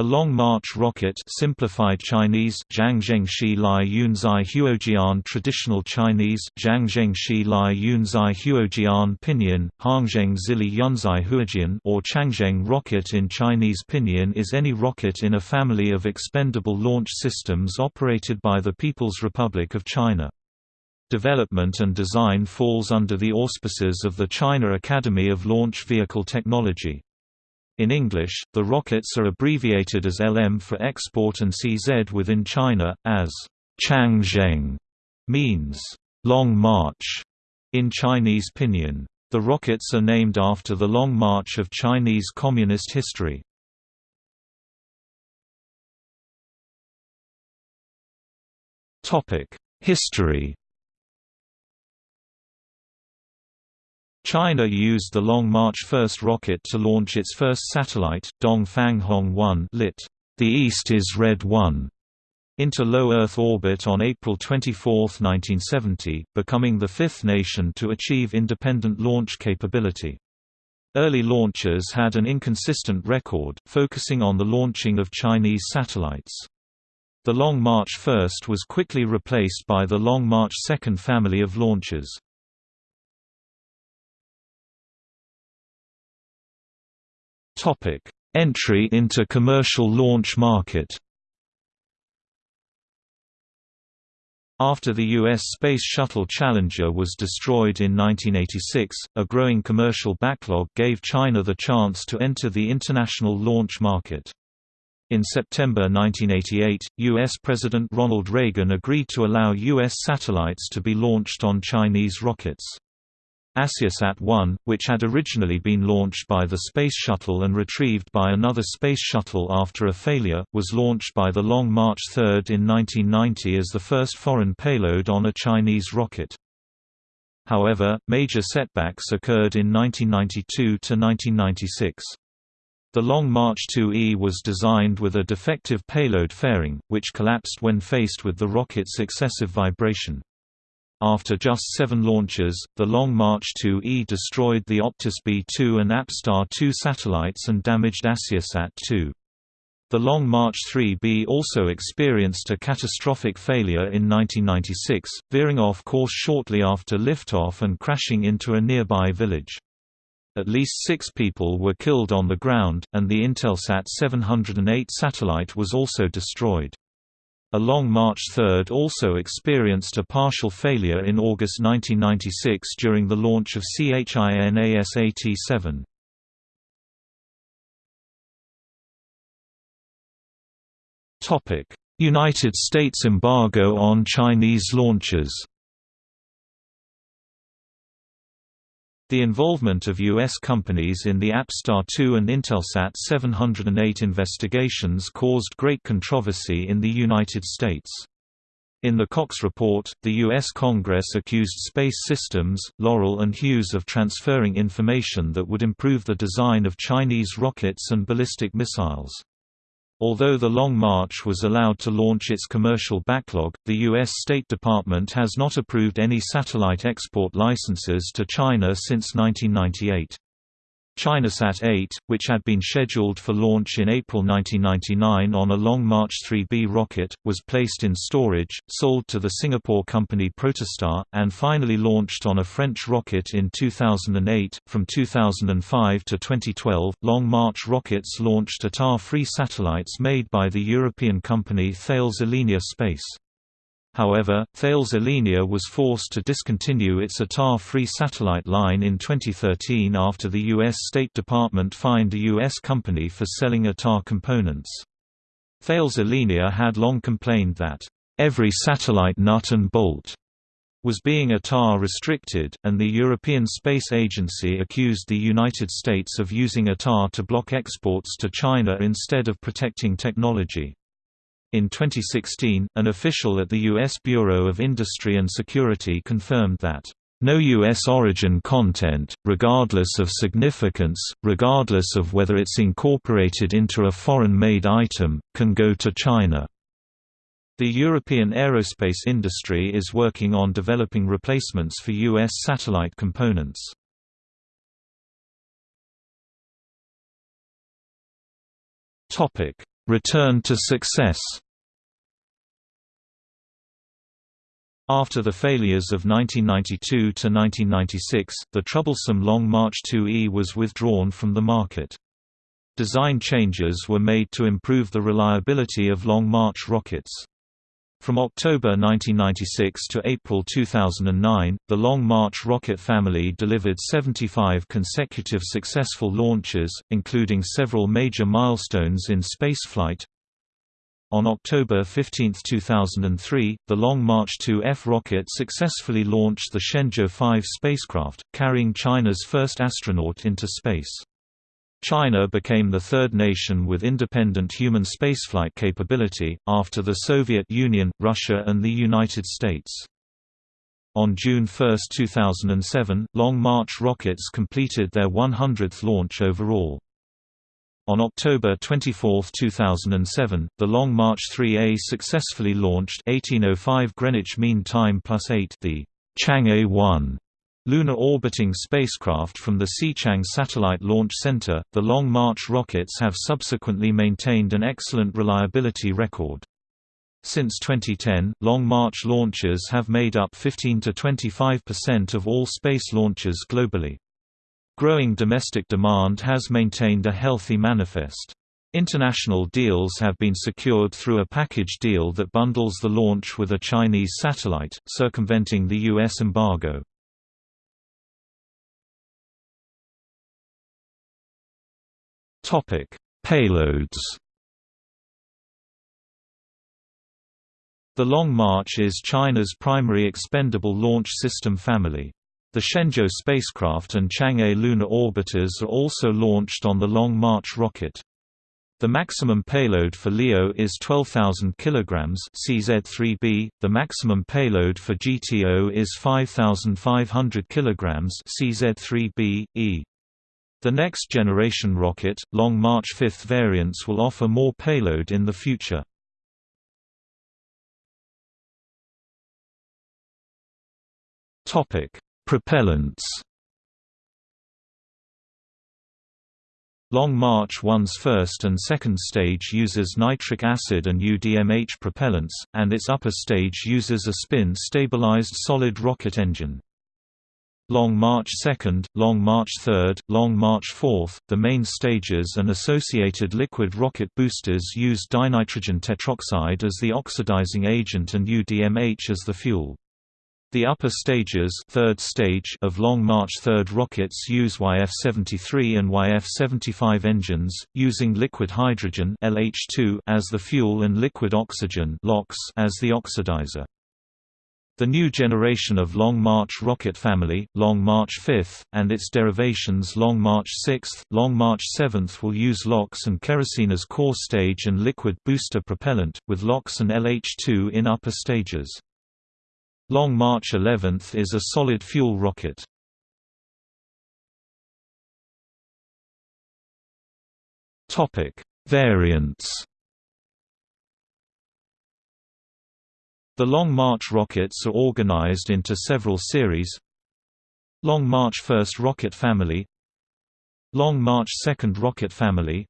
A Long March rocket simplified Chinese Zhangzhengxi Lai Yunzai Huojian Traditional Chinese Zhangzhengxi Lai Yunzai Huojian Pinyin, Hangzheng Zili Yunzai Huojian or Changzheng rocket in Chinese Pinyin is any rocket in a family of expendable launch systems operated by the People's Republic of China. Development and design falls under the auspices of the China Academy of Launch Vehicle Technology. In English, the rockets are abbreviated as LM for export and CZ within China, as Changzheng means Long March in Chinese pinyin. The rockets are named after the Long March of Chinese Communist history. History China used the Long March 1 rocket to launch its first satellite, Dongfang Hong 1 lit. The East is Red 1, into low Earth orbit on April 24, 1970, becoming the fifth nation to achieve independent launch capability. Early launchers had an inconsistent record, focusing on the launching of Chinese satellites. The Long March 1 was quickly replaced by the Long March 2 family of launchers. Entry into commercial launch market. After the U.S. Space Shuttle Challenger was destroyed in 1986, a growing commercial backlog gave China the chance to enter the international launch market. In September 1988, U.S. President Ronald Reagan agreed to allow U.S. satellites to be launched on Chinese rockets. AsiaSat-1, which had originally been launched by the Space Shuttle and retrieved by another Space Shuttle after a failure, was launched by the Long March 3 in 1990 as the first foreign payload on a Chinese rocket. However, major setbacks occurred in 1992–1996. The Long March 2E was designed with a defective payload fairing, which collapsed when faced with the rocket's excessive vibration. After just seven launches, the Long March 2E destroyed the Optus B-2 and APStar-2 satellites and damaged AsiaSat-2. The Long March 3B also experienced a catastrophic failure in 1996, veering off course shortly after liftoff and crashing into a nearby village. At least six people were killed on the ground, and the Intelsat 708 satellite was also destroyed. A Long March 3 also experienced a partial failure in August 1996 during the launch of ChinaSat-7. United States embargo on Chinese launches The involvement of U.S. companies in the APStar 2 and Intelsat 708 investigations caused great controversy in the United States. In the Cox Report, the U.S. Congress accused Space Systems, Loral and Hughes of transferring information that would improve the design of Chinese rockets and ballistic missiles. Although the Long March was allowed to launch its commercial backlog, the U.S. State Department has not approved any satellite export licenses to China since 1998. ChinaSat 8, which had been scheduled for launch in April 1999 on a Long March 3B rocket, was placed in storage, sold to the Singapore company Protostar, and finally launched on a French rocket in 2008. From 2005 to 2012, Long March rockets launched ITAR-free satellites made by the European company Thales Alenia Space. However, Thales Alenia was forced to discontinue its ITAR-free satellite line in 2013 after the U.S. State Department fined a U.S. company for selling ITAR components. Thales Alenia had long complained that, "...every satellite nut and bolt," was being ITAR restricted, and the European Space Agency accused the United States of using ITAR to block exports to China instead of protecting technology. In 2016, an official at the U.S. Bureau of Industry and Security confirmed that no U.S. origin content, regardless of significance, regardless of whether it's incorporated into a foreign-made item, can go to China. The European aerospace industry is working on developing replacements for U.S. satellite components. Return to success. After the failures of 1992–1996, the troublesome Long March 2E was withdrawn from the market. Design changes were made to improve the reliability of Long March rockets. From October 1996 to April 2009, the Long March rocket family delivered 75 consecutive successful launches, including several major milestones in spaceflight, on October 15, 2003, the Long March 2F rocket successfully launched the Shenzhou 5 spacecraft, carrying China's first astronaut into space. China became the third nation with independent human spaceflight capability, after the Soviet Union, Russia and the United States. On June 1, 2007, Long March rockets completed their 100th launch overall. On October 24, 2007, the Long March 3A successfully launched 1805 Greenwich Mean Time plus 8 the Chang'e 1 lunar orbiting spacecraft from the Xichang Satellite Launch Center. The Long March rockets have subsequently maintained an excellent reliability record. Since 2010, Long March launches have made up 15 to 25% of all space launches globally. Growing domestic demand has maintained a healthy manifest. International deals have been secured through a package deal that bundles the launch with a Chinese satellite, circumventing the U.S. embargo. Payloads The Long March is China's primary expendable launch system family. The Shenzhou spacecraft and Chang'e lunar orbiters are also launched on the Long March rocket. The maximum payload for LEO is 12,000 kg CZ3B, the maximum payload for GTO is 5,500 kg CZ3B, E. The next generation rocket, Long March 5th variants will offer more payload in the future. Topic: Propellants Long March 1's first and second stage uses nitric acid and UDMH propellants, and its upper stage uses a spin-stabilized solid rocket engine. Long March 2nd, Long March 3rd, Long March 4th, the main stages and associated liquid rocket boosters use dinitrogen tetroxide as the oxidizing agent and UDMH as the fuel. The upper stages third stage of Long March 3rd rockets use YF-73 and YF-75 engines, using liquid hydrogen LH2 as the fuel and liquid oxygen LOX as the oxidizer. The new generation of Long March rocket family, Long March 5th, and its derivations Long March 6th, Long March 7th will use LOX and kerosene as core stage and liquid booster propellant, with LOX and LH2 in upper stages. Long March 11 is a solid fuel rocket. Variants. The Long March rockets are organized into several series. Long March 1st rocket family, Long March 2nd rocket family,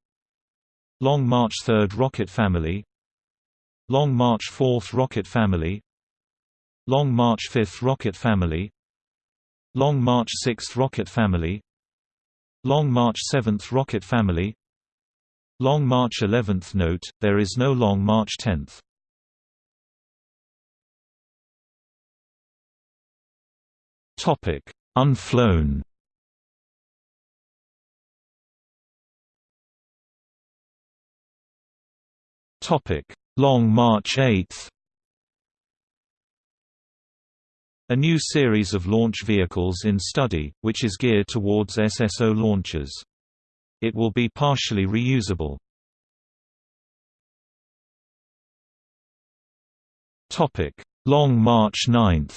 Long March 3rd rocket family, Long March 4th rocket family, Long March 5th rocket family Long March 6th rocket family Long March 7th rocket family Long March 11th Note, there is no Long March 10th. Unflown. Topic: Long March 8th A new series of launch vehicles in study, which is geared towards SSO launches. It will be partially reusable. Long March 9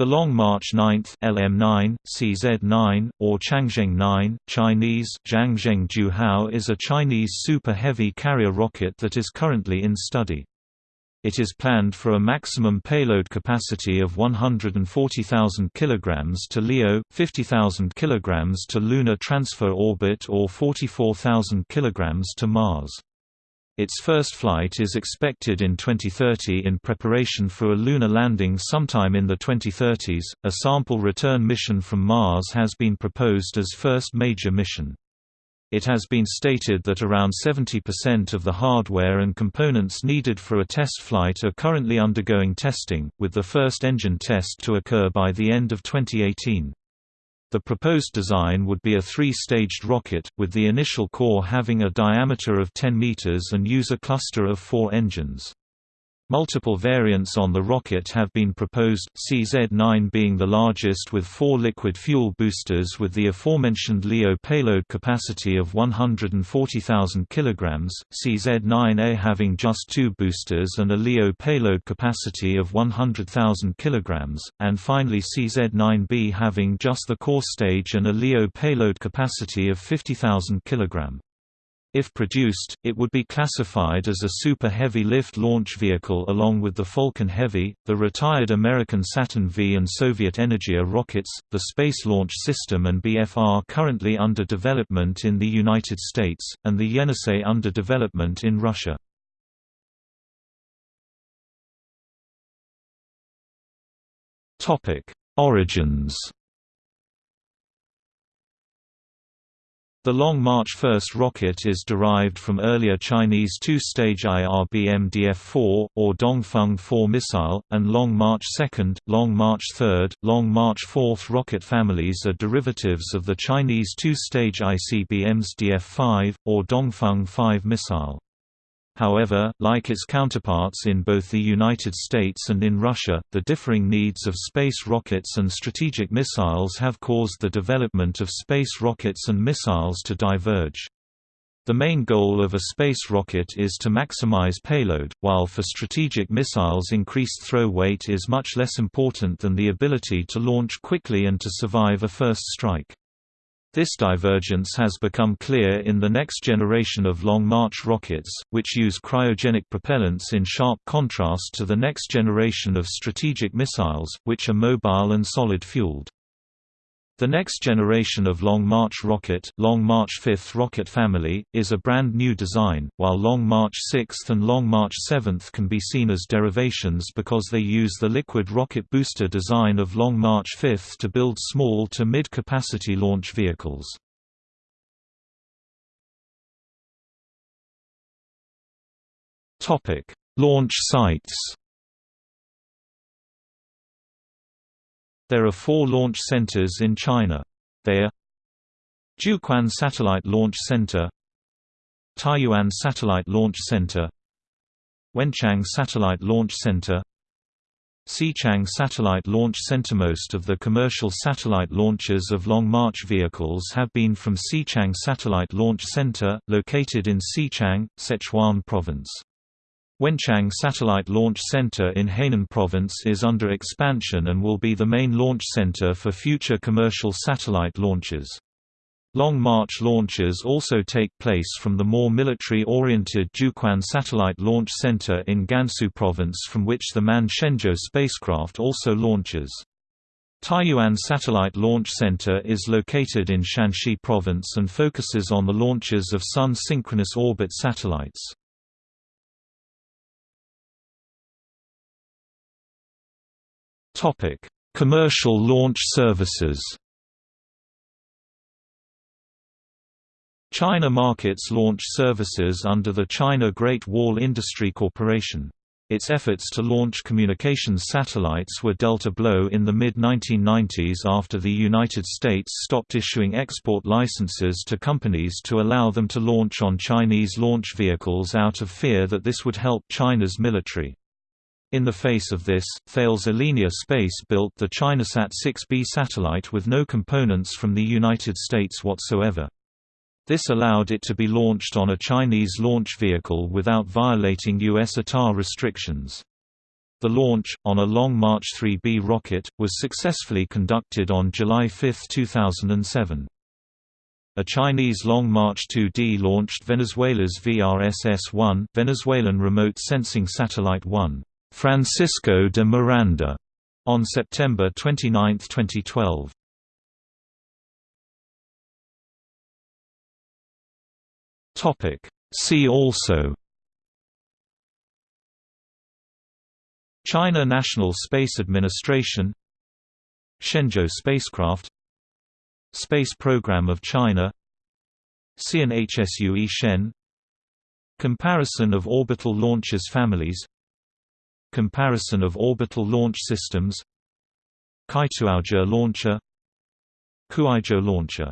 The Long March 9 LM9, CZ9, or Changzheng 9, Chinese Zhangzheng Juhao is a Chinese super heavy carrier rocket that is currently in study. It is planned for a maximum payload capacity of 140,000 kg to LEO, 50,000 kg to Lunar Transfer Orbit or 44,000 kg to Mars. Its first flight is expected in 2030 in preparation for a lunar landing sometime in the 2030s. A sample return mission from Mars has been proposed as first major mission. It has been stated that around 70% of the hardware and components needed for a test flight are currently undergoing testing, with the first engine test to occur by the end of 2018. The proposed design would be a three-staged rocket, with the initial core having a diameter of 10 meters and use a cluster of four engines. Multiple variants on the rocket have been proposed, CZ-9 being the largest with four liquid fuel boosters with the aforementioned LEO payload capacity of 140,000 kg, CZ-9A having just two boosters and a LEO payload capacity of 100,000 kg, and finally CZ-9B having just the core stage and a LEO payload capacity of 50,000 kg. If produced, it would be classified as a Super Heavy Lift launch vehicle along with the Falcon Heavy, the retired American Saturn V and Soviet Energia rockets, the Space Launch System and BFR currently under development in the United States, and the Yenisei under development in Russia. Origins The Long March 1st rocket is derived from earlier Chinese two-stage IRBM DF-4, or Dongfeng 4 missile, and Long March 2nd, Long March 3rd, Long March 4th rocket families are derivatives of the Chinese two-stage ICBM's DF-5, or Dongfeng 5 missile. However, like its counterparts in both the United States and in Russia, the differing needs of space rockets and strategic missiles have caused the development of space rockets and missiles to diverge. The main goal of a space rocket is to maximize payload, while for strategic missiles increased throw weight is much less important than the ability to launch quickly and to survive a first strike. This divergence has become clear in the next generation of Long March rockets, which use cryogenic propellants in sharp contrast to the next generation of strategic missiles, which are mobile and solid-fueled. The next generation of Long March rocket, Long March 5th rocket family, is a brand new design, while Long March 6th and Long March 7th can be seen as derivations because they use the liquid rocket booster design of Long March 5th to build small to mid-capacity launch vehicles. Launch sites There are four launch centers in China. They are Jiuquan Satellite Launch Center Taiyuan Satellite Launch Center Wenchang Satellite Launch Center Xichang Satellite Launch Center Most of the commercial satellite launches of Long March vehicles have been from Xichang Satellite Launch Center, located in Xichang, Sichuan Province. Wenchang Satellite Launch Center in Hainan Province is under expansion and will be the main launch center for future commercial satellite launches. Long March launches also take place from the more military-oriented Jiuquan Satellite Launch Center in Gansu Province from which the manned Shenzhou spacecraft also launches. Taiyuan Satellite Launch Center is located in Shanxi Province and focuses on the launches of Sun synchronous orbit satellites. Topic: Commercial launch services. China markets launch services under the China Great Wall Industry Corporation. Its efforts to launch communications satellites were dealt a blow in the mid-1990s after the United States stopped issuing export licenses to companies to allow them to launch on Chinese launch vehicles out of fear that this would help China's military. In the face of this, Thales Alenia Space built the ChinaSat 6B satellite with no components from the United States whatsoever. This allowed it to be launched on a Chinese launch vehicle without violating U.S. ITAR restrictions. The launch, on a Long March 3B rocket, was successfully conducted on July 5, 2007. A Chinese Long March 2D launched Venezuela's VRSS-1 Venezuelan Remote Sensing Satellite 1, Francisco de Miranda, on September 29, 2012. Topic See also China National Space Administration Shenzhou spacecraft Space Program of China CNHSUE Shen Comparison of orbital launches families Comparison of orbital launch systems Kaituozhe launcher Kuaizhou launcher